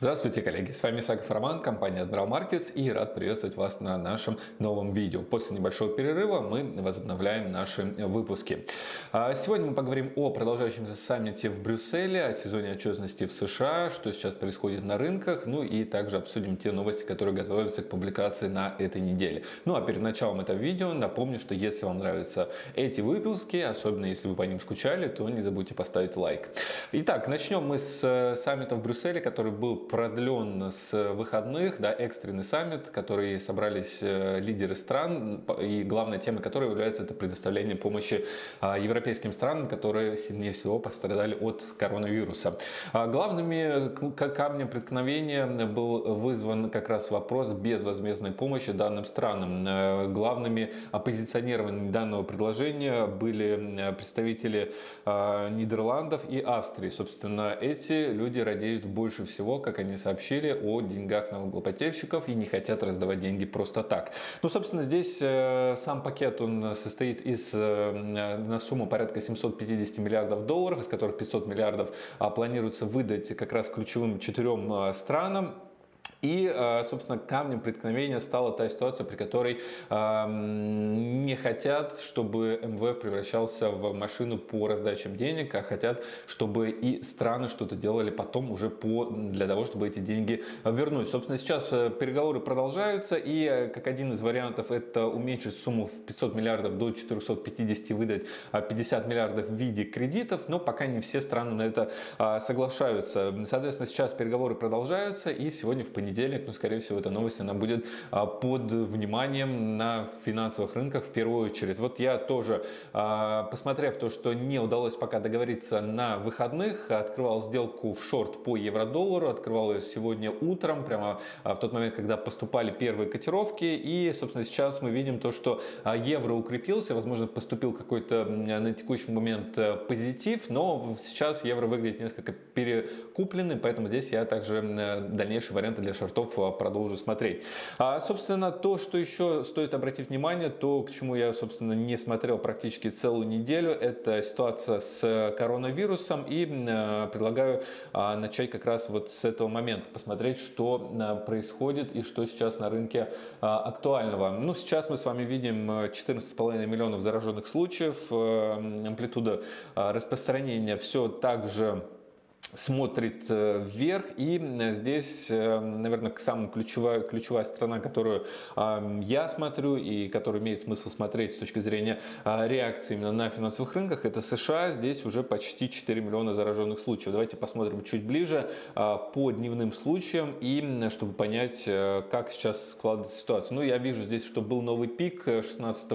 Здравствуйте, коллеги! С вами Саков Роман, компания Admiral Markets и рад приветствовать вас на нашем новом видео. После небольшого перерыва мы возобновляем наши выпуски. А, сегодня мы поговорим о продолжающемся саммите в Брюсселе, о сезоне отчетности в США, что сейчас происходит на рынках, ну и также обсудим те новости, которые готовятся к публикации на этой неделе. Ну а перед началом этого видео напомню, что если вам нравятся эти выпуски, особенно если вы по ним скучали, то не забудьте поставить лайк. Итак, начнем мы с э, саммита в Брюсселе, который был продлен с выходных, да, экстренный саммит, который собрались э, лидеры стран, и главной темой которой является это предоставление помощи а, европейским странам, которые сильнее всего пострадали от коронавируса. А, главными камнем преткновения был вызван как раз вопрос безвозмездной помощи данным странам. Э, главными оппозиционерами данного предложения были представители а, Нидерландов и Австрии. Собственно, эти люди радеют больше всего, как они сообщили о деньгах налогоплательщиков и не хотят раздавать деньги просто так. Ну, собственно, здесь э, сам пакет он состоит из э, на сумму порядка 750 миллиардов долларов, из которых 500 миллиардов а, планируется выдать как раз ключевым четырем э, странам. И, э, собственно, камнем преткновения стала та ситуация, при которой не хотят, чтобы МВФ превращался в машину по раздачам денег, а хотят, чтобы и страны что-то делали потом уже по, для того, чтобы эти деньги вернуть. Собственно, сейчас э, переговоры продолжаются, и э, как один из вариантов это уменьшить сумму в 500 миллиардов до 450, выдать 50 миллиардов в виде кредитов, но пока не все страны на это соглашаются. Соответственно, сейчас переговоры продолжаются, и сегодня в понедельник понедельник, но скорее всего эта новость она будет а, под вниманием на финансовых рынках в первую очередь. Вот я тоже, а, посмотрев то, что не удалось пока договориться на выходных, открывал сделку в шорт по евро-доллару, открывал ее сегодня утром, прямо а, в тот момент, когда поступали первые котировки. И, собственно, сейчас мы видим то, что евро укрепился, возможно, поступил какой-то на текущий момент э, позитив, но сейчас евро выглядит несколько перекупленным, поэтому здесь я также дальнейшие варианты для шортов а, продолжу смотреть. А, собственно, то, что еще стоит обратить внимание, то, к чему я, собственно, не смотрел практически целую неделю, это ситуация с коронавирусом. И а, предлагаю а, начать как раз вот с этого момента, посмотреть, что а, происходит и что сейчас на рынке а, актуального. Ну, сейчас мы с вами видим 14,5 миллионов зараженных случаев, амплитуда распространения все так же смотрит э, вверх. И здесь э, наверное самая ключевая ключевая страна которую я смотрю и которую имеет смысл смотреть с точки зрения реакции именно на финансовых рынках это США. Здесь уже почти 4 миллиона зараженных случаев. Давайте посмотрим чуть ближе по дневным случаям и чтобы понять э, как сейчас складывается ситуация. Ну я вижу здесь что был новый пик 16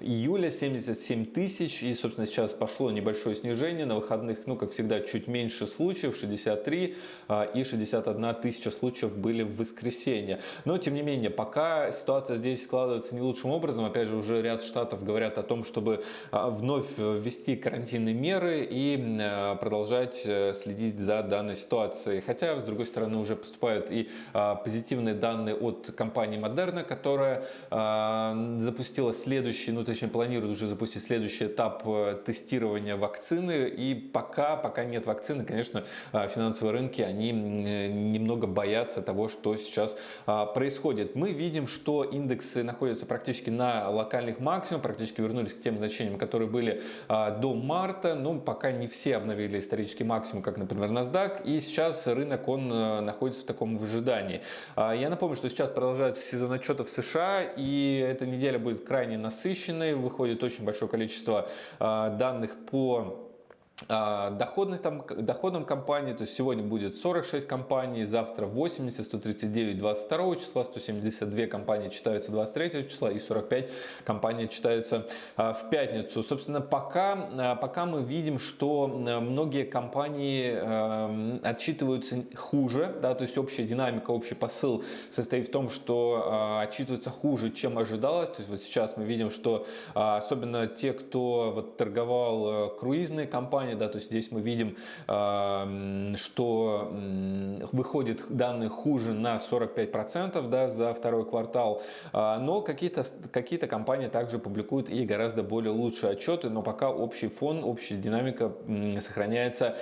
июля 77 тысяч. И собственно сейчас пошло небольшое снижение. На выходных ну как всегда чуть меньше случаев случаев, 63 а, и 61 тысяча случаев были в воскресенье. Но, тем не менее, пока ситуация здесь складывается не лучшим образом, опять же, уже ряд штатов говорят о том, чтобы а, вновь ввести карантинные меры и а, продолжать э, следить за данной ситуацией. Хотя, с другой стороны, уже поступают и позитивные данные от компании Moderna, которая запустила следующий, ну, точнее, планирует уже запустить следующий этап э, тестирования вакцины. И пока, пока нет вакцины, конечно, а, финансовые рынки, они немного боятся того, что сейчас а, происходит. Мы видим, что индексы находятся практически на локальных максимумах, практически вернулись к тем значениям, которые были а, до марта. Ну, пока не все обновили исторический максимум, как, например, NASDAQ. И сейчас рынок, он находится в таком выжидании. Я напомню, что сейчас продолжается сезон отчетов США, и эта неделя будет крайне насыщенной. Выходит очень большое количество данных по а, доходность там, доходом компании, то есть сегодня будет 46 компаний, завтра 80, 139 22 числа, 172 компании читаются 23 числа и 45 компаний читаются а, в пятницу. Собственно, пока, а, пока мы видим, что многие компании отчитываются хуже, да, то есть общая динамика, общий посыл состоит в том, что отчитываются хуже, чем ожидалось. То есть вот сейчас мы видим, что особенно те, кто вот торговал круизные компании, компания, да, то есть здесь мы видим, что выходит данные хуже на 45% да, за второй квартал, но какие-то какие компании также публикуют и гораздо более лучшие отчеты, но пока общий фон, общая динамика сохраняется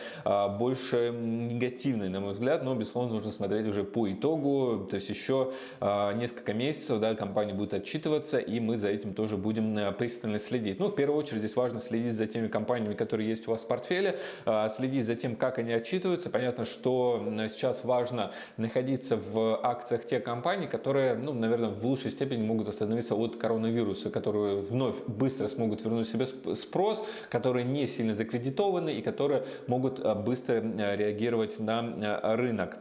больше негативной, на мой взгляд, но, безусловно, нужно смотреть уже по итогу, то есть еще несколько месяцев да, компания будет отчитываться, и мы за этим тоже будем э, пристально следить. Ну, в первую очередь, здесь важно следить за теми компаниями, которые есть у вас в портфеле, а, следить за тем, как они отчитываются. Понятно, что сейчас важно находиться в акциях тех компаний, которые, ну, наверное, в лучшей степени могут остановиться от коронавируса, которые вновь быстро смогут вернуть себе спрос, которые не сильно закредитованы и которые могут э, быстро реагировать на рынок.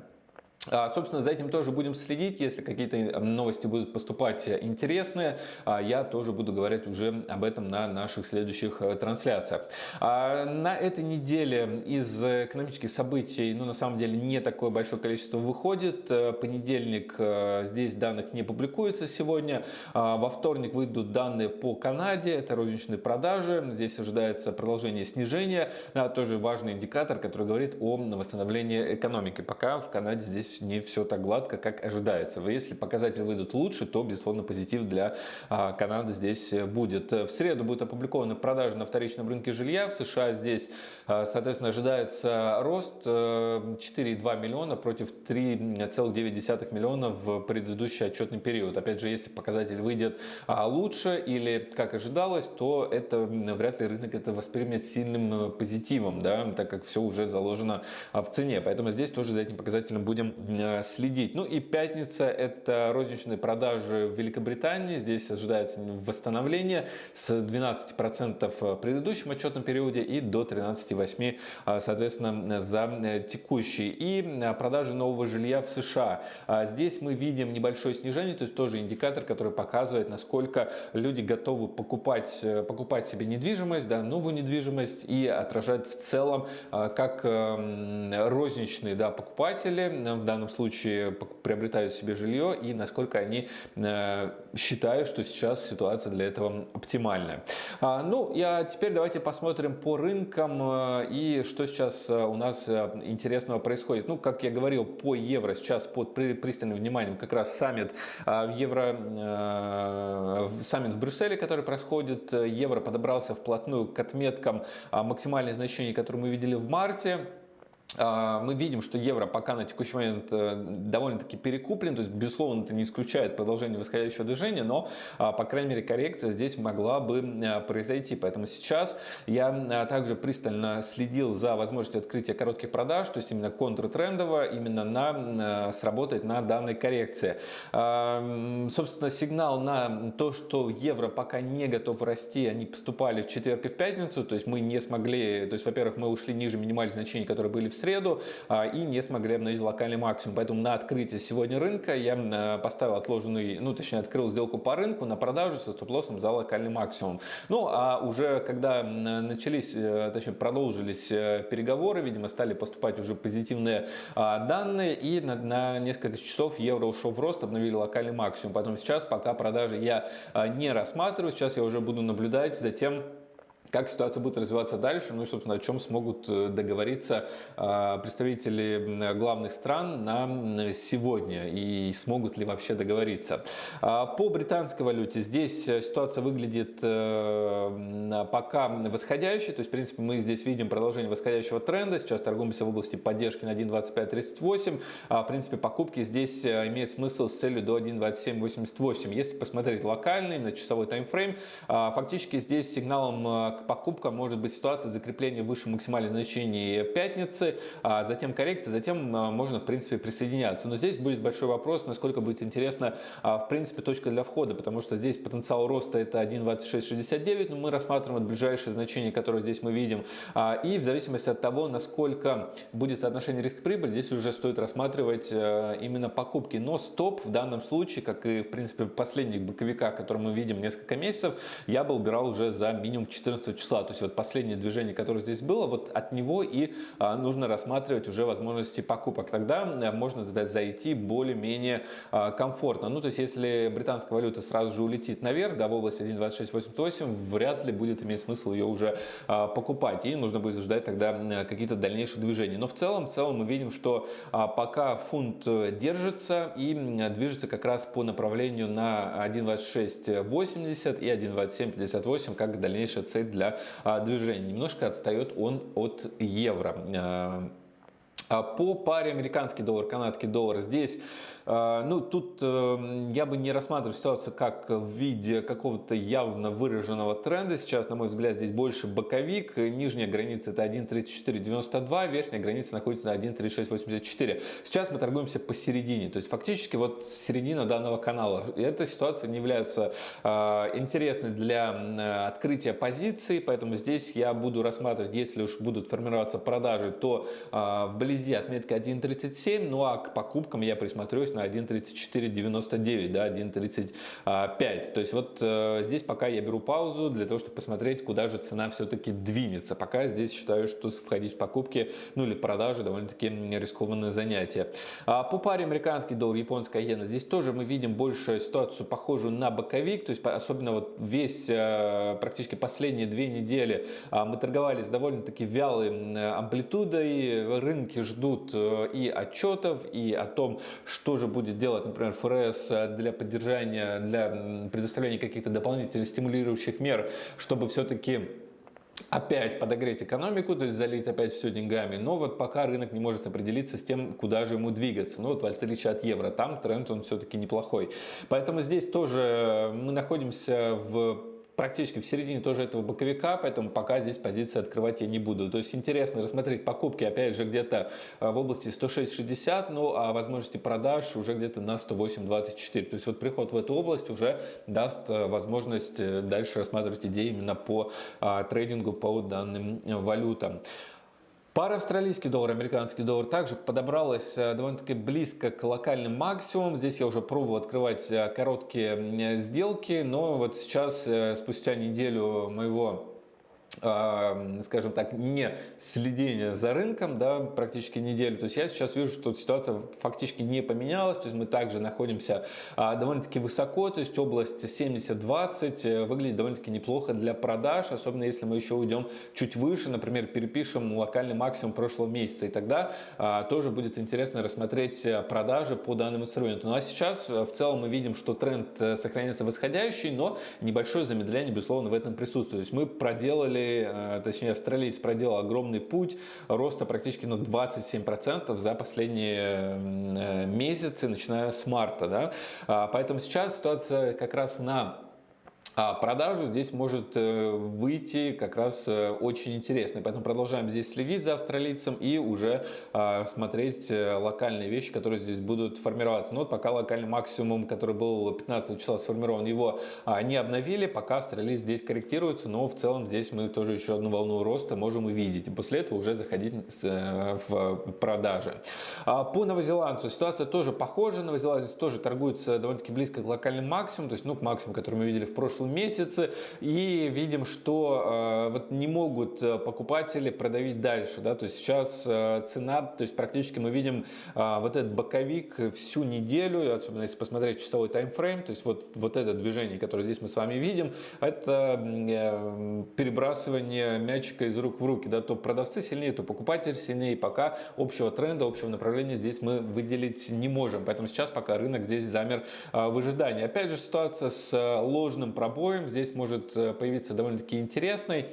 А, собственно, за этим тоже будем следить. Если какие-то новости будут поступать интересные, а, я тоже буду говорить уже об этом на наших следующих э, трансляциях. А, на этой неделе из экономических событий, ну, на самом деле, не такое большое количество выходит. Э, понедельник э, здесь данных не публикуется сегодня. Во вторник выйдут данные по Канаде, это розничные продажи. Здесь ожидается продолжение снижения. Тоже важный индикатор, который говорит о восстановлении экономики. Пока в Канаде здесь не все так гладко, как ожидается. Если показатели выйдут лучше, то, безусловно, позитив для а, Канады здесь будет. В среду будет опубликованы продажи на вторичном рынке жилья. В США здесь, а, соответственно, ожидается рост 4,2 э, миллиона против 3,9 миллиона в предыдущий отчетный период. Опять же, если показатель выйдет а, лучше или как ожидалось, то это вряд ли рынок это воспримет сильным э, позитивом, да, так как все уже заложено в цене. Поэтому здесь тоже за этим показателем будем Э, следить. Ну и пятница – это розничные продажи в Великобритании. Здесь ожидается восстановление с 12% в предыдущем отчетном периоде и до 13,8% э, соответственно за э, текущий. И продажи нового жилья в США. А здесь мы видим небольшое снижение, то есть тоже индикатор, который показывает, насколько люди готовы покупать, покупать себе недвижимость, да, новую недвижимость и отражает в целом как розничные да, покупатели в данном случае приобретают себе жилье и насколько они э, считают, что сейчас ситуация для этого оптимальная. А, ну, я теперь давайте посмотрим по рынкам э, и что сейчас э, у нас интересного происходит. Ну, как я говорил, по евро сейчас под пристальным вниманием как раз саммит в евро, саммит в Брюсселе, который происходит. Евро подобрался вплотную к отметкам максимальных значений, которые мы видели в марте. А, мы видим, что евро пока на текущий момент э, довольно-таки перекуплен, то есть, безусловно, это не исключает продолжение восходящего движения, но, а, по крайней мере, коррекция здесь могла бы э, произойти. Поэтому сейчас я э, также пристально следил за возможностью открытия коротких продаж, то есть именно контртрендово, именно на, сработать на данной коррекции. А, собственно, сигнал на то, что евро пока не готов расти, они поступали в четверг и в пятницу, то есть мы не смогли, то есть, во-первых, мы ушли ниже минимальных значений, которые были в среду а, и не смогли обновить локальный максимум. Поэтому на открытие сегодня рынка я э, поставил отложенный, ну точнее открыл сделку по рынку на продажу со стоп-лоссом за локальный максимум. Ну а уже когда начались, э, точнее продолжились э, переговоры, видимо стали поступать уже позитивные а, данные и на, на несколько часов евро ушел в рост, обновили локальный максимум. Поэтому сейчас пока продажи я а, не рассматриваю, сейчас я уже буду наблюдать за тем, как ситуация будет развиваться дальше, ну и, собственно, о чем смогут э, договориться а, представители главных стран на сегодня и смогут ли вообще договориться. А, по британской валюте здесь э, ситуация выглядит э, пока восходящей, то есть, в принципе, мы здесь видим продолжение восходящего тренда, сейчас торгуемся в области поддержки на 1.2538, а, в принципе, покупки здесь имеют смысл с целью до 1.2788. Если посмотреть локальный, на часовой таймфрейм, фактически здесь сигналом к покупка может быть ситуация закрепления выше максимальных значений пятницы, а затем коррекция, затем а, можно в принципе присоединяться. Но здесь будет большой вопрос, насколько будет интересна а, в принципе точка для входа, потому что здесь потенциал роста это 1.2669, но мы рассматриваем ближайшие значения, которые здесь мы видим. А, и в зависимости от того, насколько будет соотношение риск-прибыль, здесь уже стоит рассматривать именно покупки. Но стоп в данном случае, как и в принципе последних боковиках, которые мы видим несколько месяцев, я бы убирал уже за минимум 14 15 числа. То есть вот последнее движение, которое здесь было, вот от него и нужно рассматривать уже возможности покупок. Тогда можно зайти более-менее комфортно. Ну, то есть если британская валюта сразу же улетит наверх, да, в область 1.2688, вряд ли будет иметь смысл ее уже покупать. И нужно будет ждать тогда какие-то дальнейшие движения. Но в целом, в целом мы видим, что пока фунт э, держится и движется как раз по направлению на 1.2680 и 1.2758 как дальнейшая цель для а, движения. Немножко отстает он от евро. А, а по паре американский доллар, канадский доллар здесь ну, тут эм, я бы не рассматривал ситуацию как в виде какого-то явно выраженного тренда. Сейчас, на мой взгляд, здесь больше боковик. Нижняя граница это 1.3492, верхняя граница находится на 1.3684. Сейчас мы торгуемся посередине, то есть фактически вот середина данного канала. И эта ситуация не является а, интересной для открытия позиций, поэтому здесь я буду рассматривать, если уж будут формироваться продажи, то а, вблизи отметка 1.37, ну а к покупкам я присмотрюсь на 1.3499, да, 1.35. То есть вот э, здесь пока я беру паузу для того, чтобы посмотреть, куда же цена все-таки двинется. Пока здесь считаю, что входить в покупки, ну или продажи довольно-таки рискованное занятие. А по паре американский доллар, японская иена, здесь тоже мы видим больше ситуацию похожую на боковик, то есть особенно вот весь э, практически последние две недели а, мы торговались довольно-таки вялой амплитудой, рынки ждут э, и отчетов, и о том, что же же будет делать, например, ФРС для поддержания, для предоставления каких-то дополнительных стимулирующих мер, чтобы все-таки опять подогреть экономику, то есть залить опять все деньгами, но вот пока рынок не может определиться с тем, куда же ему двигаться. Ну вот в отличие от евро, там тренд он все-таки неплохой. Поэтому здесь тоже мы находимся в практически в середине тоже этого боковика, поэтому пока здесь позиции открывать я не буду. То есть интересно рассмотреть покупки, опять же, где-то а, в области 106.60, ну а возможности продаж уже где-то на 108.24. То есть вот приход в эту область уже даст а, возможность э, дальше рассматривать идеи именно по а, трейдингу по данным э, валютам. Пара австралийский доллар, американский доллар также подобралась э, довольно-таки близко к локальным максимумам. Здесь я уже пробовал открывать э, короткие сделки, но вот сейчас, э, спустя неделю моего скажем так, не следение за рынком, да, практически неделю. То есть я сейчас вижу, что ситуация фактически не поменялась, то есть мы также находимся а, довольно-таки высоко, то есть область 70-20 э, выглядит довольно-таки неплохо для продаж, особенно если мы еще уйдем чуть выше, например, перепишем локальный максимум прошлого месяца, и тогда а, тоже будет интересно рассмотреть э, продажи по данному инструменту. Ну а сейчас э, в целом мы видим, что тренд сохраняется восходящий, но небольшое замедление, безусловно, в этом присутствует. То есть мы проделали Э, точнее австралиец проделал огромный путь роста практически на 27% за последние э, месяцы, начиная с марта. Да? А, поэтому сейчас ситуация как раз на а продажу здесь может э, выйти как раз э, очень интересно. Поэтому продолжаем здесь следить за австралийцем и уже а, смотреть э, локальные вещи, которые здесь будут формироваться. Но вот пока локальный максимум, который был 15 числа сформирован, его а, не обновили, пока австралиец здесь корректируется, но в целом здесь мы тоже еще одну волну роста можем увидеть. И после этого уже заходить в продажи. По новозеландцу ситуация тоже похожа. Новозеландец тоже торгуется довольно-таки близко к локальным максимумам, то есть ну, к максимуму, который мы видели в прошлом прошлом месяце и видим, что э, вот не могут э, покупатели продавить дальше, да, то есть сейчас э, цена, то есть практически мы видим вот этот боковик всю неделю, особенно если посмотреть часовой таймфрейм, то есть вот, вот это движение, которое здесь мы с вами видим, это перебрасывание мячика из рук в руки, да, то продавцы сильнее, то покупатель сильнее, пока общего тренда, общего направления здесь мы выделить не можем, поэтому сейчас пока рынок здесь замер в ожидании. Опять же ситуация с ложным пробором обоим. Здесь может э, появиться довольно-таки интересный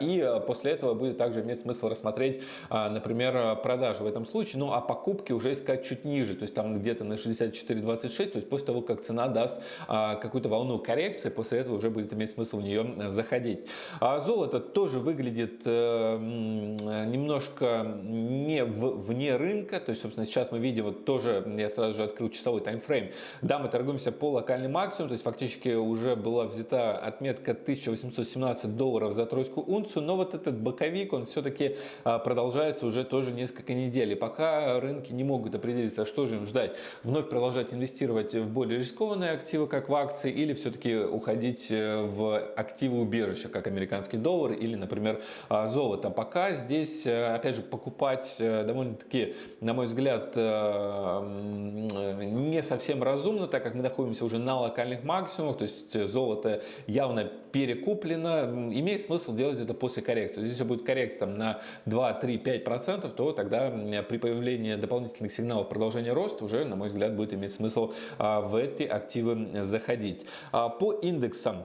и э, после этого будет также иметь смысл рассмотреть, а, например, продажу в этом случае, ну а покупки уже искать чуть ниже, то есть там где-то на 64.26, то есть после того, как цена даст а, какую-то волну коррекции, после этого уже будет иметь смысл в нее э, заходить. Золото тоже выглядит э, немножко не вне рынка, то есть, собственно, сейчас мы видим, вот тоже я сразу же открыл часовой таймфрейм, да, мы торгуемся по локальный максимум, то есть фактически уже была взята отметка 1817 долларов за тройку американскую унцию, но вот этот боковик, он все-таки продолжается уже тоже несколько недель. И пока рынки не могут определиться, что же им ждать, вновь продолжать инвестировать в более рискованные активы, как в акции, или все-таки уходить э, в активы убежища, как американский доллар или, например, золото. Пока здесь, э, опять же, покупать э, довольно-таки, на мой взгляд, не совсем разумно, так как мы находимся уже на локальных максимумах, то есть золото явно перекуплено, имеет смысл делать это после коррекции. Если будет коррекция там, на 2, 3, 5 процентов, то тогда при появлении дополнительных сигналов продолжения роста уже, на мой взгляд, будет иметь смысл а, в эти активы заходить. А, по индексам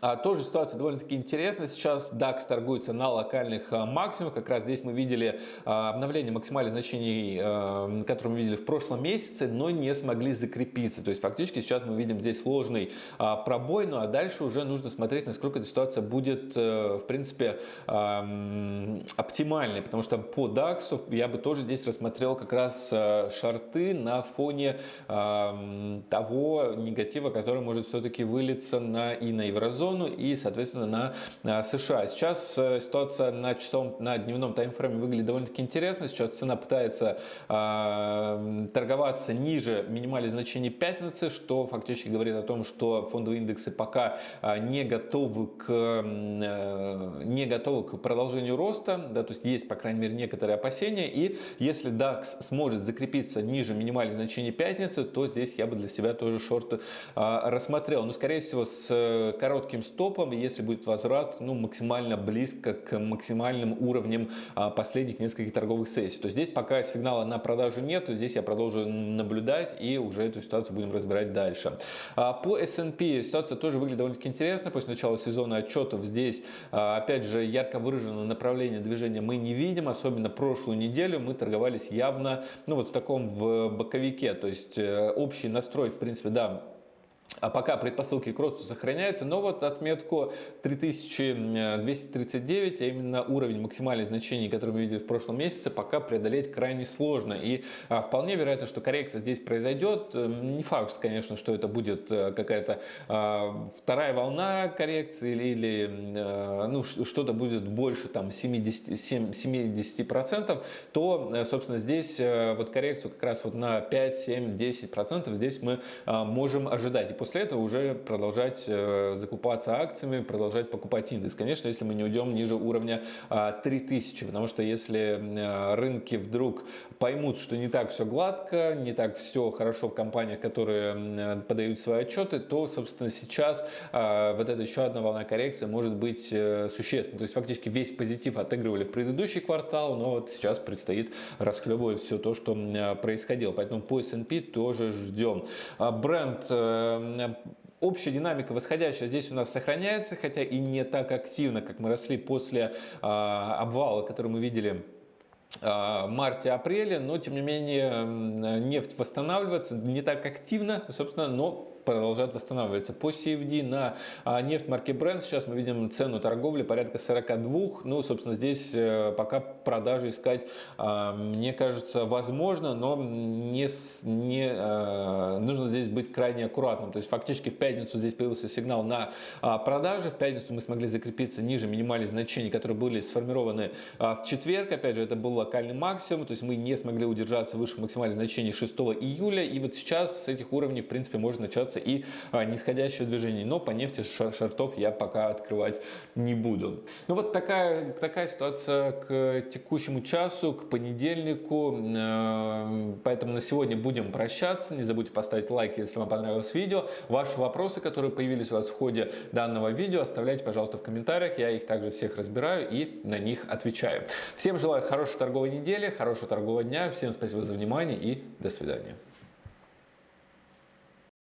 а, тоже ситуация довольно-таки интересная. Сейчас DAX торгуется на локальных а, максимумах. Как раз здесь мы видели а, обновление максимальных значений, которые мы видели в прошлом месяце, но не смогли закрепиться. То есть фактически сейчас мы видим здесь сложный пробой, ну а дальше уже нужно смотреть, насколько эта ситуация будет, в принципе, оптимальной. Потому что по DAX я бы тоже здесь рассмотрел как раз шарты на фоне того негатива, который может все-таки вылиться на и на еврозону зону и, соответственно, на США. Сейчас э, ситуация на, часовом, на дневном таймфрейме выглядит довольно-таки интересно. Сейчас цена пытается э, торговаться ниже минимальных значений пятницы, что фактически говорит о том, что фондовые индексы пока э, не готовы к, э, не готовы к продолжению роста. Да, то есть есть, по крайней мере, некоторые опасения. И если DAX сможет закрепиться ниже минимальных значений пятницы, то здесь я бы для себя тоже шорты э, рассмотрел. Но, скорее всего, с э, коротким коротким стопом, если будет возврат ну, максимально близко к максимальным уровням а, последних нескольких торговых сессий. То здесь пока сигнала на продажу нет, то здесь я продолжу наблюдать и уже эту ситуацию будем разбирать дальше. А, по S&P ситуация тоже выглядит довольно-таки интересно. После начала сезона отчетов здесь, а, опять же, ярко выраженное направление движения мы не видим. Особенно прошлую неделю мы торговались явно ну, вот в таком в боковике. То есть э, общий настрой, в принципе, да, а пока предпосылки к росту сохраняются, но вот отметку 3239, а именно уровень максимальных значений, который мы видели в прошлом месяце, пока преодолеть крайне сложно. И а, вполне вероятно, что коррекция здесь произойдет. Не факт, конечно, что это будет э, какая-то а, вторая волна коррекции или, или а, ну, что-то будет больше там 70, 70%, то, э, собственно, здесь вот коррекцию как раз вот на 5, 7, 10% здесь мы можем ожидать. После этого уже продолжать э, закупаться акциями, продолжать покупать индекс. Конечно, если мы не уйдем ниже уровня 3000, а, потому что если э, рынки вдруг поймут, что не так все гладко, не так все хорошо в компаниях, которые э, подают свои отчеты, то, собственно, сейчас а, вот эта еще одна волна коррекции может быть существенной. То есть фактически весь позитив отыгрывали в предыдущий квартал, но вот сейчас предстоит расхлебывать все то, что происходило. Поэтому по S&P тоже ждем. А бренд общая динамика восходящая здесь у нас сохраняется, хотя и не так активно, как мы росли после а, обвала, который мы видели а, марте-апреле, но тем не менее нефть восстанавливается не так активно, собственно, но продолжает восстанавливаться. По CFD на а, нефть марки Brent сейчас мы видим цену торговли порядка 42. Ну, собственно, здесь э, пока продажи искать, а, мне кажется, возможно, но не, не, а, нужно здесь быть крайне аккуратным. То есть фактически в пятницу здесь появился сигнал на продажи. В пятницу мы смогли закрепиться ниже минимальных значений, которые были сформированы в четверг. Опять же, это был локальный максимум, то есть мы не смогли удержаться выше максимальных значений 6 июля. И вот сейчас с этих уровней, в принципе, может начаться начнется и а, нисходящее движение. Но по нефти шартов я пока открывать не буду. Ну вот такая, такая ситуация к текущему часу, к понедельнику. Э, поэтому на сегодня будем прощаться. Не забудьте поставить лайк, если вам понравилось видео. Ваши вопросы, которые появились у вас в ходе данного видео, оставляйте, пожалуйста, в комментариях. Я их также всех разбираю и на них отвечаю. Всем желаю хорошей торговой недели, хорошего торгового дня. Всем спасибо за внимание и до свидания.